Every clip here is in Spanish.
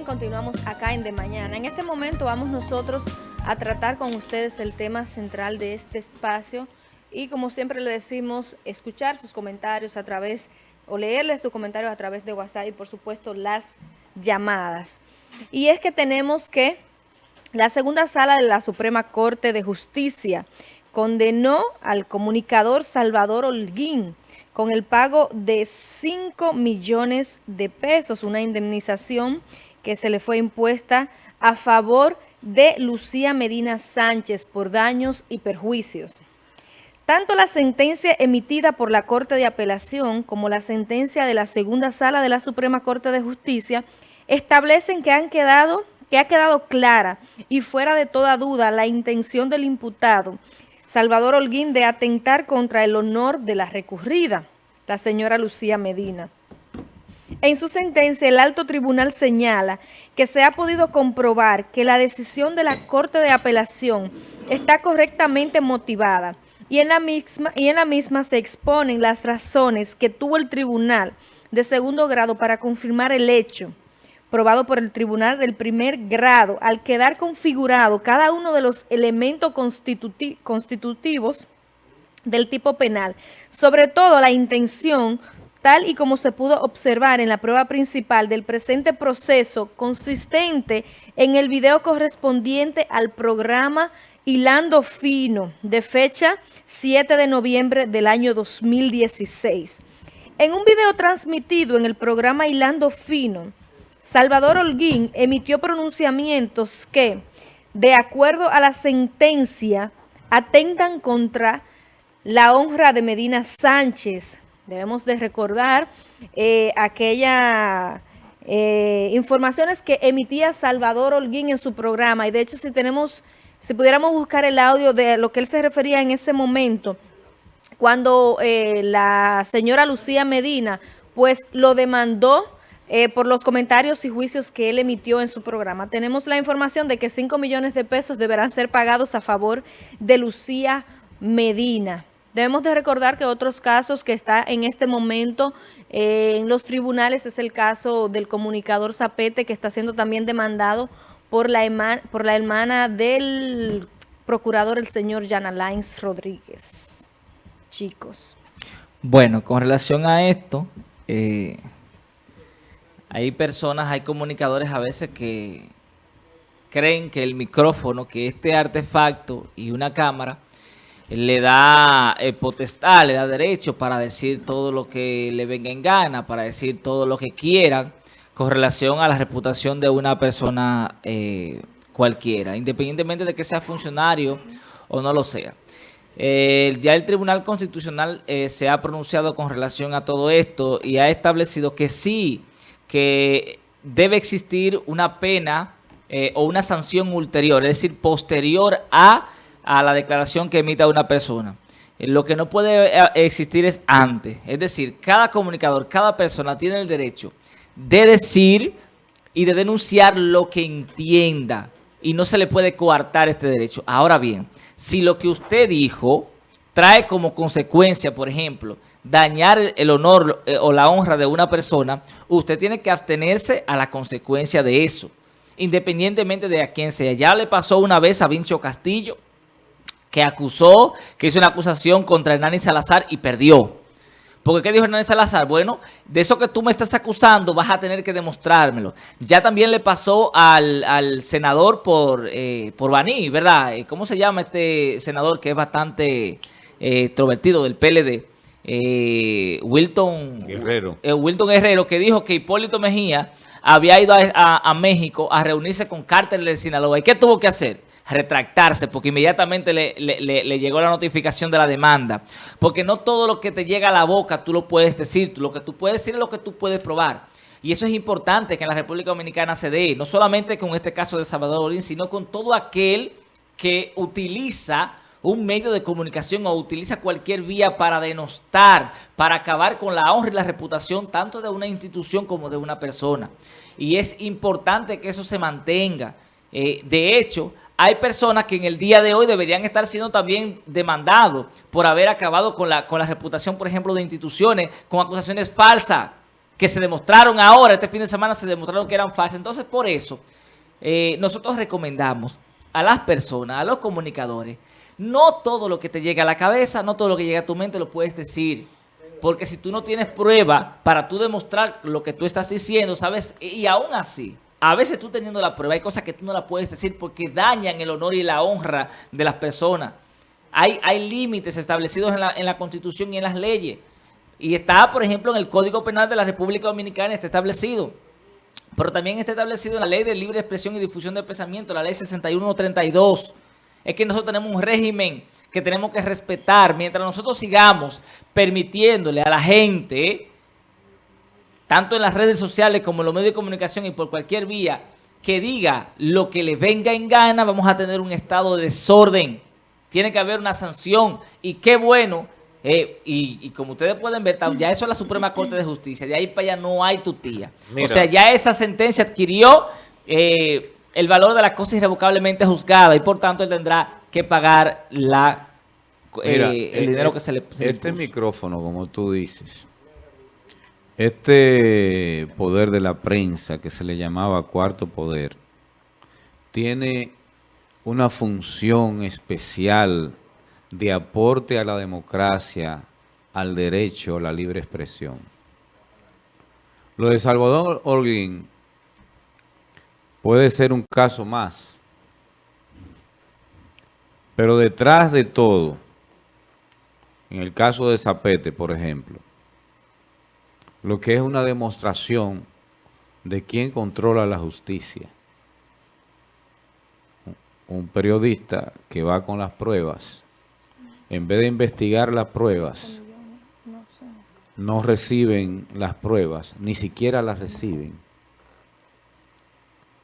Continuamos acá en De Mañana. En este momento vamos nosotros a tratar con ustedes el tema central de este espacio y como siempre le decimos, escuchar sus comentarios a través, o leerles sus comentarios a través de WhatsApp y por supuesto las llamadas. Y es que tenemos que la segunda sala de la Suprema Corte de Justicia condenó al comunicador Salvador Holguín con el pago de 5 millones de pesos, una indemnización que se le fue impuesta a favor de Lucía Medina Sánchez por daños y perjuicios. Tanto la sentencia emitida por la Corte de Apelación como la sentencia de la segunda sala de la Suprema Corte de Justicia establecen que, han quedado, que ha quedado clara y fuera de toda duda la intención del imputado Salvador Holguín de atentar contra el honor de la recurrida, la señora Lucía Medina. En su sentencia, el alto tribunal señala que se ha podido comprobar que la decisión de la Corte de Apelación está correctamente motivada y en la misma, y en la misma se exponen las razones que tuvo el tribunal de segundo grado para confirmar el hecho probado por el tribunal del primer grado. Al quedar configurado cada uno de los elementos constitutivos del tipo penal, sobre todo la intención tal y como se pudo observar en la prueba principal del presente proceso consistente en el video correspondiente al programa Hilando Fino, de fecha 7 de noviembre del año 2016. En un video transmitido en el programa Hilando Fino, Salvador Holguín emitió pronunciamientos que, de acuerdo a la sentencia, atentan contra la honra de Medina Sánchez, Debemos de recordar eh, aquella eh, informaciones que emitía Salvador Holguín en su programa. Y de hecho, si tenemos, si pudiéramos buscar el audio de lo que él se refería en ese momento, cuando eh, la señora Lucía Medina, pues lo demandó por los comentarios y juicios que él emitió en su programa. Tenemos la información de que 5 millones de pesos deberán ser pagados a favor de Lucía Medina. Debemos de recordar que otros casos que está en este momento eh, en los tribunales es el caso del comunicador Zapete que está siendo también demandado por la, por la hermana del procurador, el señor Jan Alain Rodríguez. Chicos. Bueno, con relación a esto, eh, hay personas, hay comunicadores a veces que creen que el micrófono, que este artefacto y una cámara le da eh, potestad, le da derecho para decir todo lo que le venga en gana, para decir todo lo que quieran con relación a la reputación de una persona eh, cualquiera, independientemente de que sea funcionario o no lo sea. ya el Tribunal Constitucional eh, se ha pronunciado con relación a todo esto y ha establecido que sí, que debe existir una pena o una sanción ulterior, es decir, posterior a a la declaración que emita una persona. Eh, lo que no puede eh, existir es antes. Es decir, cada comunicador, cada persona tiene el derecho de decir y de denunciar lo que entienda. Y no se le puede coartar este derecho. Ahora bien, si lo que usted dijo trae como consecuencia, por ejemplo, dañar el honor eh, o la honra de una persona, usted tiene que abstenerse a la consecuencia de eso, independientemente de a quién sea. Ya le pasó una vez a Vincho Castillo, que acusó, que hizo una acusación contra Hernán Salazar y perdió. Porque ¿qué dijo Hernán Salazar? Bueno, de eso que tú me estás acusando vas a tener que demostrármelo. Ya también le pasó al, senador por, eh, por Baní, ¿verdad? Eh, ¿Cómo se llama este senador que es bastante eh, extrovertido del PLD? Eh, Wilton Guerrero. Wilton Guerrero, que dijo que Hipólito Mejía había ido a, a México a reunirse con cárteles de Sinaloa. ¿Y qué tuvo que hacer? Retractarse porque inmediatamente le, llegó la notificación de la demanda. Porque no todo lo que te llega a la boca tú lo puedes decir. Lo que tú puedes decir es lo que tú puedes probar. Y eso es importante que en la República Dominicana se dé, no solamente con este caso de Salvador Orín, sino con todo aquel que utiliza un medio de comunicación o utiliza cualquier vía para denostar, para acabar con la honra y la reputación tanto de una institución como de una persona. Y es importante que eso se mantenga. Eh, de hecho, hay personas que en el día de hoy deberían estar siendo también demandados por haber acabado con la, con la reputación, por ejemplo, de instituciones con acusaciones falsas que se demostraron ahora, este fin de semana se demostraron que eran falsas. Entonces, por eso, eh, nosotros recomendamos a las personas, a los comunicadores, no todo lo que te llega a la cabeza, no todo lo que llega a tu mente lo puedes decir. Porque si tú no tienes prueba para tú demostrar lo que tú estás diciendo, ¿sabes? Y aún así, a veces tú teniendo la prueba, hay cosas que tú no la puedes decir porque dañan el honor y la honra de las personas. Hay, hay límites establecidos en la, en la Constitución y en las leyes. Y está, por ejemplo, en el Código Penal de la República Dominicana, está establecido. Pero también está establecido en la Ley de Libre Expresión y Difusión del Pensamiento, la Ley 6132. Es que nosotros tenemos un régimen que tenemos que respetar. Mientras nosotros sigamos permitiéndole a la gente, tanto en las redes sociales como en los medios de comunicación y por cualquier vía, que diga lo que le venga en gana, vamos a tener un estado de desorden. Tiene que haber una sanción. Y qué bueno eh, y, como ustedes pueden ver, ya eso es la Suprema Corte de Justicia. De ahí para allá no hay tutía. O sea, ya esa sentencia adquirió eh, el valor de la cosa irrevocablemente juzgada y por tanto él tendrá que pagar la eh, el dinero que se le Este micrófono, como tú dices, este poder de la prensa que se le llamaba cuarto poder, tiene una función especial de aporte a la democracia, al derecho a la libre expresión. Lo de Salvador Holguín puede ser un caso más, pero detrás de todo, en el caso de Zapete, por ejemplo, lo que es una demostración de quién controla la justicia. Un periodista que va con las pruebas en vez de investigar las pruebas, no reciben las pruebas, ni siquiera las reciben,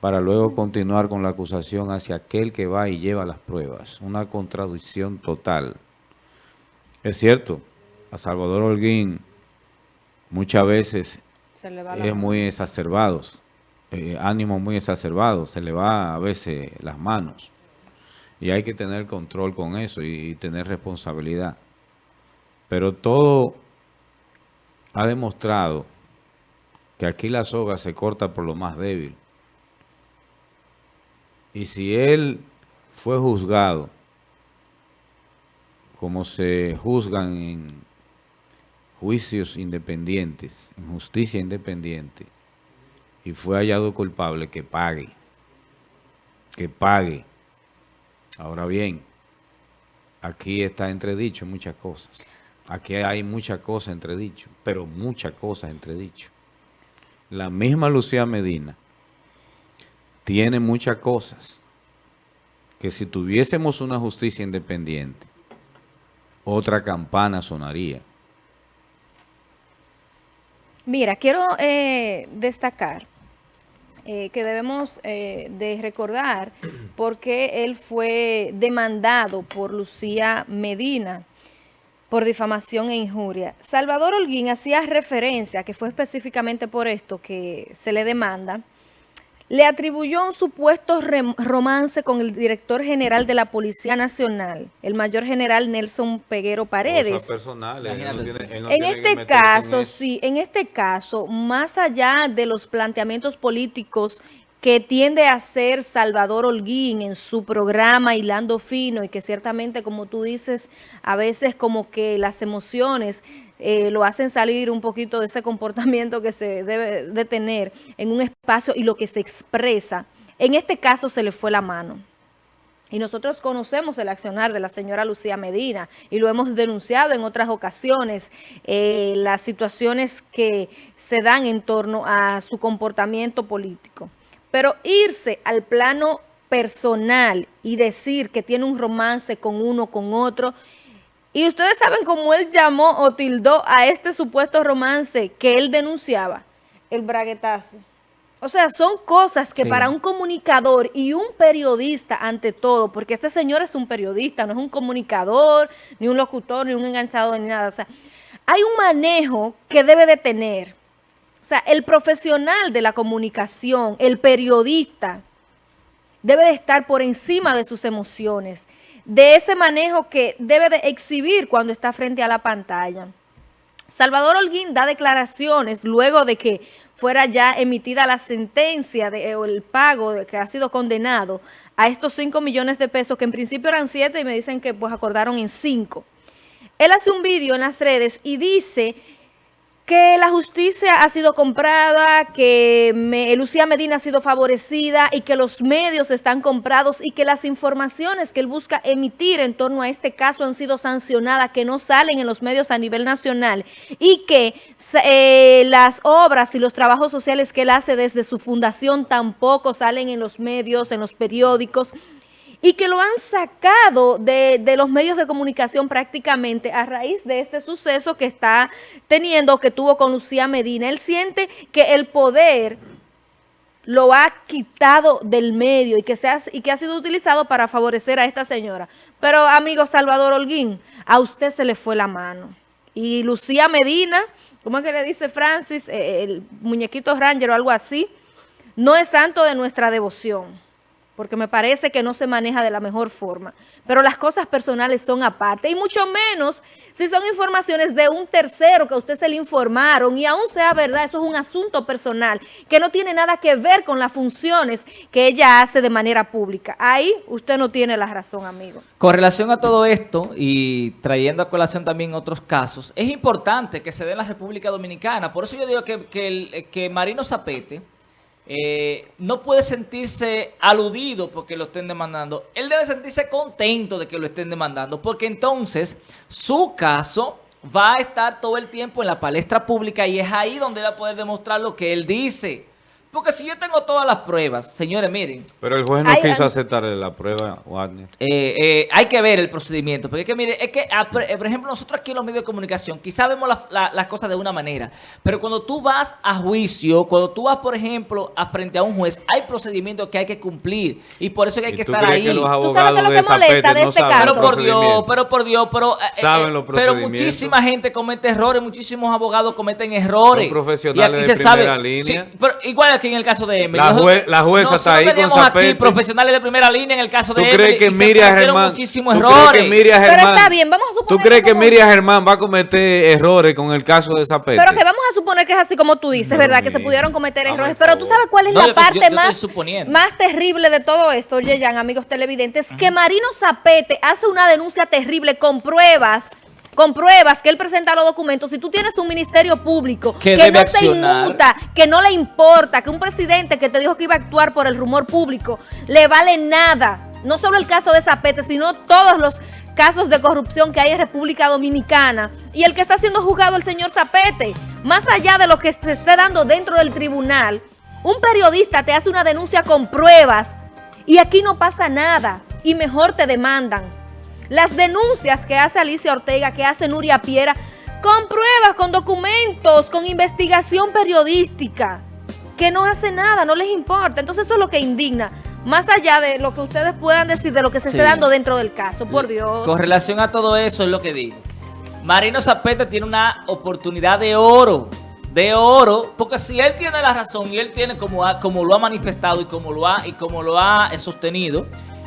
para luego continuar con la acusación hacia aquel que va y lleva las pruebas. Una contradicción total. Es cierto, a Salvador Holguín muchas veces es muy exacerbado, eh, ánimo muy exacerbado, se le va a veces las manos. Y hay que tener control con eso y, tener responsabilidad. Pero todo ha demostrado que aquí la soga se corta por lo más débil. Y si él fue juzgado como se juzgan en juicios independientes, en justicia independiente, y fue hallado culpable, que pague, que pague. Ahora bien, aquí está entredicho muchas cosas. Aquí hay muchas cosas entredicho, pero muchas cosas entredicho. La misma Lucía Medina tiene muchas cosas que si tuviésemos una justicia independiente, otra campana sonaría. Mira, quiero eh, destacar eh, que debemos eh, de recordar porque él fue demandado por Lucía Medina por difamación e injuria. Salvador Holguín hacía referencia, que fue específicamente por esto que se le demanda, le atribuyó un supuesto romance con el director general de la Policía Nacional, el mayor general Nelson Peguero Paredes. en este caso, sí, en este caso, más allá de los planteamientos políticos que tiende a hacer Salvador Holguín en su programa Hilando Fino y que ciertamente, como tú dices, a veces como que las emociones eh, lo hacen salir un poquito de ese comportamiento que se debe de tener en un espacio y lo que se expresa. En este caso se le fue la mano. Y nosotros conocemos el accionar de la señora Lucía Medina y lo hemos denunciado en otras ocasiones, eh, las situaciones que se dan en torno a su comportamiento político. Pero irse al plano personal y decir que tiene un romance con uno, con otro, y ustedes saben cómo él llamó o tildó a este supuesto romance que él denunciaba, el braguetazo. O sea, son cosas que para un comunicador y un periodista ante todo, porque este señor es un periodista, no es un comunicador, ni un locutor, ni un enganchado, ni nada. O sea, hay un manejo que debe de tener o sea, el profesional de la comunicación, el periodista, debe de estar por encima de sus emociones, de ese manejo que debe de exhibir cuando está frente a la pantalla. Salvador Holguín da declaraciones luego de que fuera ya emitida la sentencia de, o el pago de, que ha sido condenado a estos 5 millones de pesos, que en principio eran 7 y me dicen que pues acordaron en 5. Él hace un vídeo en las redes y dice que la justicia ha sido comprada, que Lucía Medina ha sido favorecida y que los medios están comprados y que las informaciones que él busca emitir en torno a este caso han sido sancionadas, que no salen en los medios a nivel nacional y que eh, las obras y los trabajos sociales que él hace desde su fundación tampoco salen en los medios, en los periódicos y que lo han sacado de, los medios de comunicación prácticamente a raíz de este suceso que está teniendo, que tuvo con Lucía Medina. Él siente que el poder lo ha quitado del medio y que, se ha, y que ha sido utilizado para favorecer a esta señora. Pero, amigo Salvador Holguín, a usted se le fue la mano. Y Lucía Medina, ¿cómo es que le dice Francis? Eh, el muñequito Ranger o algo así, no es santo de nuestra devoción porque me parece que no se maneja de la mejor forma. Pero las cosas personales son aparte, y mucho menos si son informaciones de un tercero que a usted se le informaron, y aún sea verdad, eso es un asunto personal, que no tiene nada que ver con las funciones que ella hace de manera pública. Ahí usted no tiene la razón, amigo. Con relación a todo esto, y trayendo a colación también otros casos, es importante que se dé en la República Dominicana. Por eso yo digo que, que, que Marino Zapete eh, no puede sentirse aludido porque lo estén demandando. Él debe sentirse contento de que lo estén demandando, porque entonces su caso va a estar todo el tiempo en la palestra pública y es ahí donde va a poder demostrar lo que él dice. Porque si yo tengo todas las pruebas, señores, miren. Pero el juez no quiso aceptar la prueba, Wagner. Eh, eh, hay que ver el procedimiento. Porque es que, mire, es que, ah, eh, por ejemplo, nosotros aquí en los medios de comunicación, quizá vemos las cosas de una manera. Pero cuando tú vas a juicio, cuando tú vas, por ejemplo, a frente a un juez, hay procedimientos que hay que cumplir. Y por eso hay que estar ahí. ¿Tú sabes lo que molesta de este caso? Pero por Dios, pero por Dios, pero, pero muchísima gente comete errores, muchísimos abogados cometen errores. Son profesionales de primera línea. pero igual en el caso de Emily. La, jueza está ahí con Zapete. aquí profesionales de primera línea en el caso de ¿Tú crees que Miriam Germán... muchísimos errores. Pero está bien, vamos a suponer... ¿Tú crees que, Miriam Germán va a cometer errores con el caso de Zapete? Pero que vamos a suponer que es así como tú dices, ¿verdad? Que se pudieron cometer errores. Pero tú sabes cuál es la parte más, más terrible de todo esto, Yeyan, amigos televidentes, que Marino Zapete hace una denuncia terrible con pruebas con pruebas que él presenta los documentos, si tú tienes un ministerio público que no se inmuta, que no le importa, que un presidente que te dijo que iba a actuar por el rumor público, le vale nada. No solo el caso de Zapete, sino todos los casos de corrupción que hay en República Dominicana. Y el que está siendo juzgado el señor Zapete, más allá de lo que se esté dando dentro del tribunal, un periodista te hace una denuncia con pruebas y aquí no pasa nada y mejor te demandan. Las denuncias que hace Alicia Ortega, que hace Nuria Piera, con pruebas, con documentos, con investigación periodística, que no hace nada, no les importa. Entonces eso es lo que indigna, más allá de lo que ustedes puedan decir, de lo que se esté dando dentro del caso, por Dios. Con relación a todo eso es lo que digo. Marino Zapete tiene una oportunidad de oro, de oro, porque si él tiene la razón y él tiene como, como lo ha manifestado y como lo ha, y como lo ha sostenido,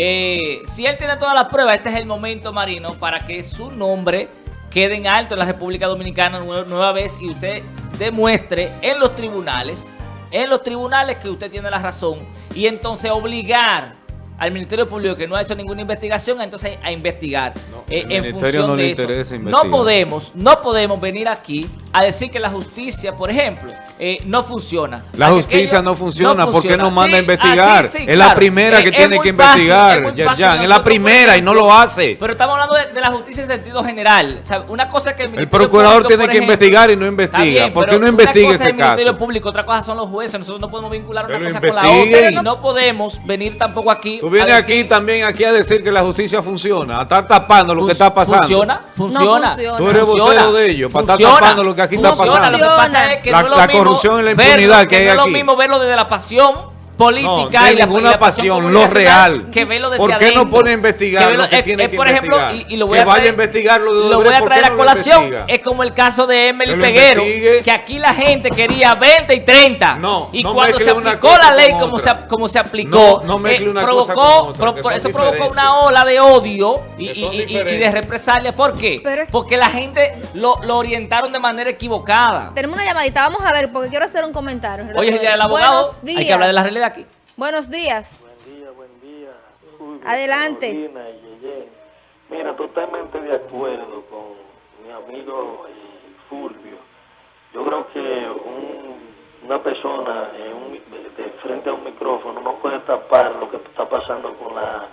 eh, si él tiene todas las pruebas, este es el momento, Marino, para que su nombre quede en alto en la República Dominicana nueva vez y usted demuestre en los tribunales, en los tribunales que usted tiene la razón y entonces obligar al Ministerio Público que no ha hecho ninguna investigación, entonces a investigar eh, en función de eso. No podemos, no podemos venir aquí a decir que la justicia, por ejemplo, eh, no funciona. La justicia no funciona, ¿por porque no manda a investigar? es la primera que tiene que investigar, es, la primera y no lo hace. Pero estamos hablando de, la justicia en sentido general. una cosa que el, procurador tiene que investigar y no investiga. ¿Por qué no investiga ese caso? Ministerio Público, otra cosa son los jueces. Nosotros no podemos vincular una cosa con la otra. Y no podemos venir tampoco aquí. Tú vienes aquí también aquí a decir que la justicia funciona, a estar tapando lo que está pasando. Funciona, funciona. Tú eres vocero de ellos, para estar tapando lo que aquí está pasando. Lo que pasa es que la, corrupción y la impunidad que hay no aquí. es lo mismo verlo desde la pasión política No, y la, ninguna y la pasión pasión, lo real. que ve lo desde ¿Por qué no pone a investigar Que ve lo que es- tiene es, que por ejemplo, investigar? y, y lo voy Que a vaya traer, a investigarlo de lo voy a ¿por traer a colación. Es como el caso de Emily Que Peguero, investigue. que aquí la gente quería 20 y 30. No, y no cuando se aplicó la ley como se, como se aplicó, No, no mezcle eh, una provocó, cosa otra, pro- que eso provocó una ola de odio y, Que y- son y- y de represalia. ¿Por qué? Porque la gente lo, lo orientaron de manera equivocada. Tenemos una llamadita, vamos a ver, porque quiero hacer un comentario. Hoy es el día del abogado, hay que hablar de la realidad aquí. Buenos días. Buen día, buen día. Adelante. Y. Mira, totalmente de acuerdo con mi amigo Fulvio. Yo creo que un- una persona en un- de, frente a un micrófono no puede tapar lo que está pasando con la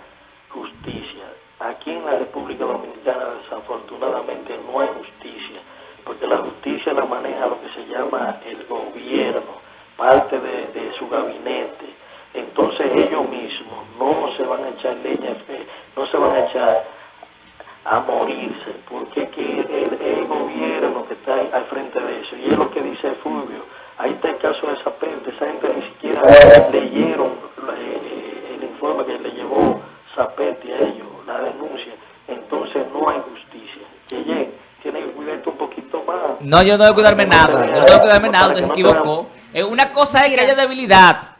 justicia. Aquí en la República Dominicana desafortunadamente no hay justicia, porque la justicia la maneja lo que se llama el gobierno, parte de su gabinete. Entonces ellos mismos no se van a echar leña, no se van a echar a morirse, porque es que el, el gobierno que está al frente de eso, y es lo que dice Fulvio, ahí está el caso de Zapete, esa gente ni siquiera leyeron eh, el informe que le llevó Zapete a ellos, la denuncia, entonces no hay justicia. Yeye, tiene que cuidarte un poquito más. No, yo no que cuidarme nada. Yo no que cuidarme nada, usted se equivocó. Eh, Una cosa es que haya debilidad.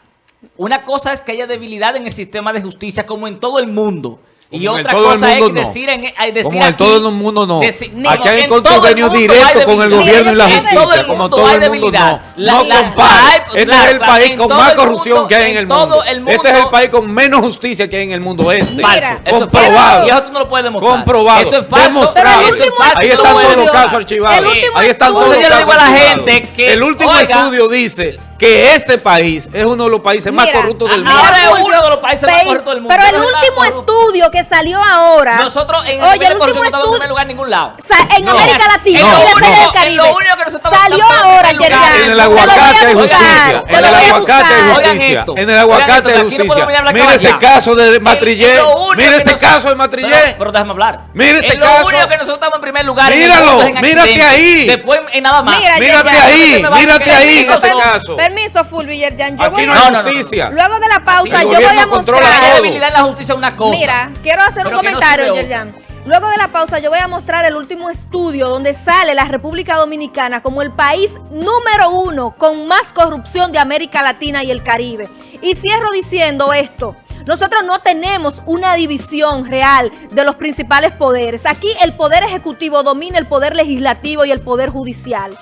Una cosa es que haya debilidad en el sistema de justicia, como en todo el mundo. Y Como otra cosa es decir en hay decir Como en aquí- todo el mundo, no. Aquí hay mundo directo hay con el gobierno y la justicia, como todo el mundo no. La- no la- compare. la hay- este es el país con más corrupción mundo- que hay en el mundo. el Este es el país con menos justicia que hay en el mundo este. Mira, Falso. Eso es comprobado. Y eso tú no lo puedes demostrar. Comprobado. Eso es falso. Demostrado. Eso es falso. Ahí están todos los casos archivados. Ahí están todos los casos archivados. El último estudio dice que este país es uno de los países más corruptos del Ahora mundo. es Fulvio, uno de los países más corruptos del mundo. Pero el es último estudio que salió ahora. Nosotros en el Oye, el corrupción último no estamos en estudio. primer lugar en ningún lado. Sa- en No. América Latina y lo la Feria del en Caribe. lo único Salió ahora. Yerjan. En el aguacate hay justicia. En el aguacate hay justicia. En el aguacate hay justicia. Mire ese caso de Matrillé. Mire ese caso de Matrillé. Pero, déjame hablar. Mire ese en lo caso. único que nosotros estamos en primer lugar. Míralo, mírate ahí. Después en nada más. Mira, Mírate ahí, mírate ahí en ese caso. Permiso, Fulvio y Yerjan. Yo Aquí voy no a- justicia. Luego de la pausa, yo voy a La mostrar. todo. debilidad en la justicia es una cosa. Mira, quiero hacer un comentario, Yerjan. Luego de la pausa, yo voy a mostrar el último estudio donde sale la República Dominicana como el país número uno con más corrupción de América Latina y el Caribe. Y cierro diciendo esto. Nosotros no tenemos una división real de los principales poderes. Aquí el poder ejecutivo domina el poder legislativo y el poder judicial.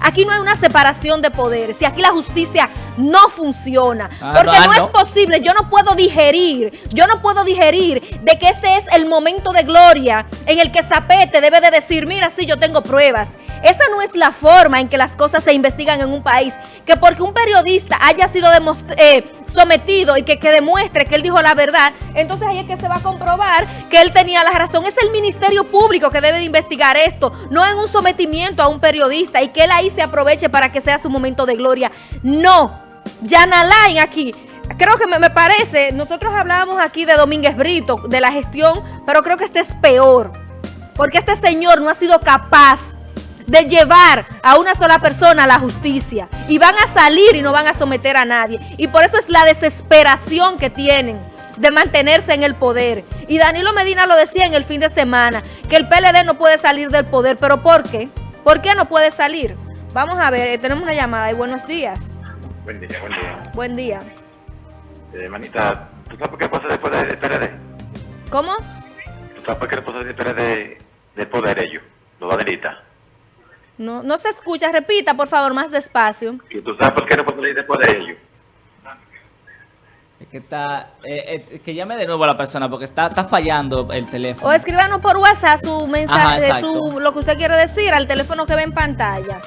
Aquí no hay una separación de poderes y aquí la justicia no funciona. Ah, porque no, no, es no. posible, yo no puedo digerir, yo no puedo digerir de que este es el momento de gloria en el que Zapete debe de decir, mira, sí, yo tengo pruebas. Esa no es la forma en que las cosas se investigan en un país. Que porque un periodista haya sido demost- eh, sometido y que, que demuestre que él dijo la verdad, entonces ahí es que se va a comprobar que él tenía la razón. Es el Ministerio Público que debe de investigar esto, no en un sometimiento a un periodista y que él ahí se aproveche para que sea su momento de gloria. No, Yanalain aquí. Creo que me, parece, nosotros hablábamos aquí de Domínguez Brito, de la gestión, pero creo que este es peor. Porque este señor no ha sido capaz de llevar a una sola persona a la justicia. Y van a salir y no van a someter a nadie. Y por eso es la desesperación que tienen de mantenerse en el poder. Y Danilo Medina lo decía en el fin de semana, que el PLD no puede salir del poder. ¿Pero por qué? ¿Por qué no puede salir? Vamos a ver, eh, tenemos una llamada y buenos días. Buen día, buen día. Buen día. Eh, manita, ¿tú sabes por qué pasa después del PRD? ¿Cómo? ¿Tú sabes por qué pasa del PRD del poder ellos, los badelistas? No, no se escucha, repita por favor más despacio. ¿Y tú sabes por qué no puedo leer después de ello? que está eh, eh, que llame de nuevo a la persona porque está, está fallando el teléfono. O escríbanos por WhatsApp su mensaje, Ajá, su, lo que usted quiere decir al teléfono que ve en pantalla.